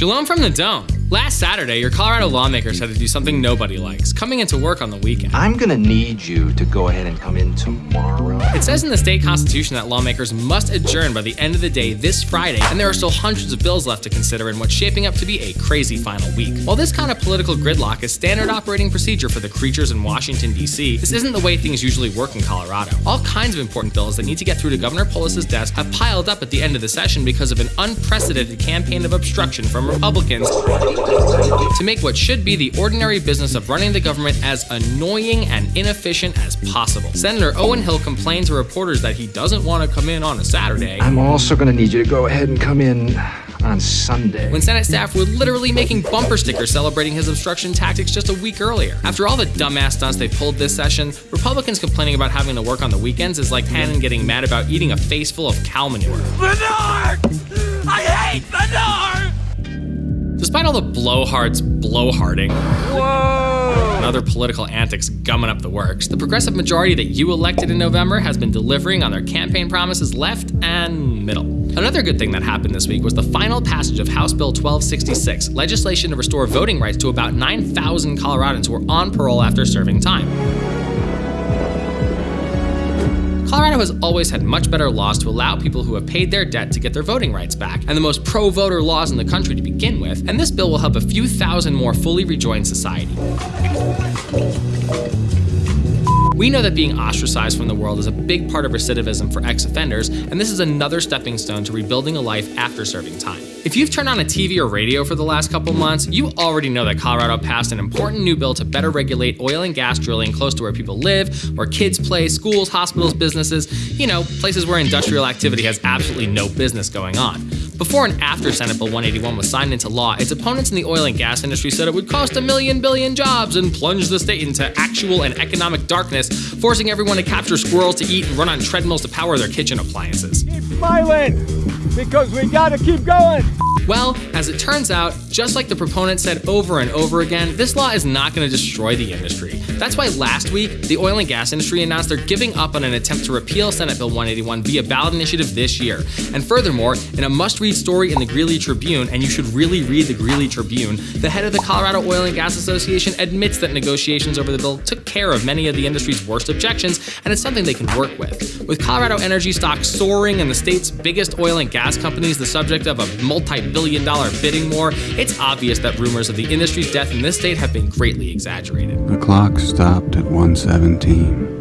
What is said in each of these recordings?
Shalom from the Dome. Last Saturday, your Colorado lawmakers had to do something nobody likes coming into work on the weekend. I'm gonna need you to go ahead and come in tomorrow. Says in the state constitution that lawmakers must adjourn by the end of the day this Friday, and there are still hundreds of bills left to consider in what's shaping up to be a crazy final week. While this kind of political gridlock is standard operating procedure for the creatures in Washington, D.C., this isn't the way things usually work in Colorado. All kinds of important bills that need to get through to Governor Polis's desk have piled up at the end of the session because of an unprecedented campaign of obstruction from Republicans to make what should be the ordinary business of running the government as annoying and inefficient as possible. Senator Owen Hill complained to reporters that he doesn't want to come in on a Saturday. I'm also gonna need you to go ahead and come in on Sunday. when Senate staff were literally making bumper stickers celebrating his obstruction tactics just a week earlier. After all the dumbass stunts they pulled this session, Republicans complaining about having to work on the weekends is like Tannen getting mad about eating a face full of cow manure. Manure! I hate manure! Despite all the blowhards blowharding Whoa! And other political antics gumming up the works, the progressive majority that you elected in November has been delivering on their campaign promises left and middle. Another good thing that happened this week was the final passage of House Bill 1266, legislation to restore voting rights to about 9,000 Coloradans who were on parole after serving time. Colorado has always had much better laws to allow people who have paid their debt to get their voting rights back, and the most pro voter laws in the country to begin with, and this bill will help a few thousand more fully rejoin society. We know that being ostracized from the world is a big part of recidivism for ex offenders, and this is another stepping stone to rebuilding a life after serving time. If you've turned on a TV or radio for the last couple months, you already know that Colorado passed an important new bill to better regulate oil and gas drilling close to where people live, where kids play, schools, hospitals, businesses, you know, places where industrial activity has absolutely no business going on. Before and after Senate Bill 181 was signed into law, its opponents in the oil and gas industry said it would cost a million billion jobs and plunge the state into actual and economic darkness, forcing everyone to capture squirrels to eat and run on treadmills to power their kitchen appliances. Keep smiling! Because we gotta keep going! Well, as it turns out, just like the proponents said over and over again, this law is not going to destroy the industry. That's why last week, the oil and gas industry announced they're giving up on an attempt to repeal Senate Bill 181 via ballot initiative this year. And furthermore, in a must read story in the Greeley Tribune, and you should really read the Greeley Tribune, the head of the Colorado Oil and Gas Association admits that negotiations over the bill took care of many of the industry's worst objections, and it's something they can work with. With Colorado energy stocks soaring and the state's biggest oil and gas companies the subject of a multi billion dollar bidding war, it's obvious that rumors of the industry's death in this state have been greatly exaggerated. The clock stopped at 117.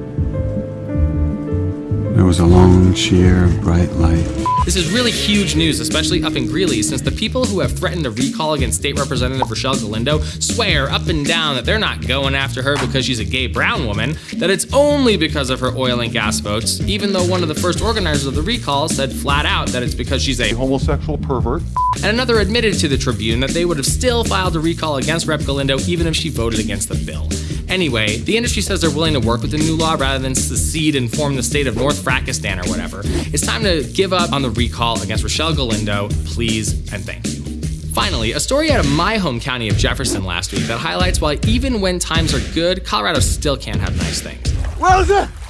There was a long, sheer, bright light. This is really huge news, especially up in Greeley, since the people who have threatened a recall against State Representative Rochelle Galindo swear up and down that they're not going after her because she's a gay brown woman, that it's only because of her oil and gas votes, even though one of the first organizers of the recall said flat out that it's because she's a homosexual pervert. and another admitted to the Tribune that they would have still filed a recall against Rep. Galindo even if she voted against the bill. Anyway, the industry says they're willing to work with the new law rather than secede and form the state of North Frackistan or whatever. It's time to give up on the recall against Rochelle Galindo, please and thank you. Finally, a story out of my home county of Jefferson last week that highlights why even when times are good, Colorado still can't have nice things.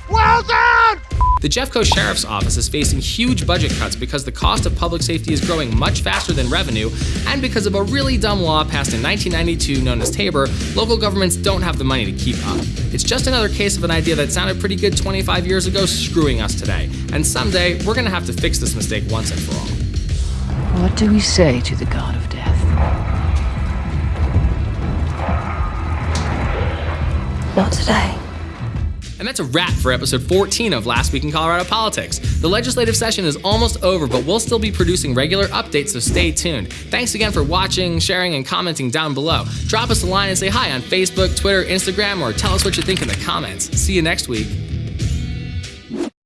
Well done! Well done! The Jeffco Sheriff's Office is facing huge budget cuts because the cost of public safety is growing much faster than revenue, and because of a really dumb law passed in 1992 known as Tabor, local governments don't have the money to keep up. It's just another case of an idea that sounded pretty good 25 years ago screwing us today. And someday, we're gonna have to fix this mistake once and for all. What do we say to the god of death? Not today. And that's a wrap for episode 14 of Last Week in Colorado Politics. The legislative session is almost over, but we'll still be producing regular updates, so stay tuned. Thanks again for watching, sharing, and commenting down below. Drop us a line and say hi on Facebook, Twitter, Instagram, or tell us what you think in the comments. See you next week.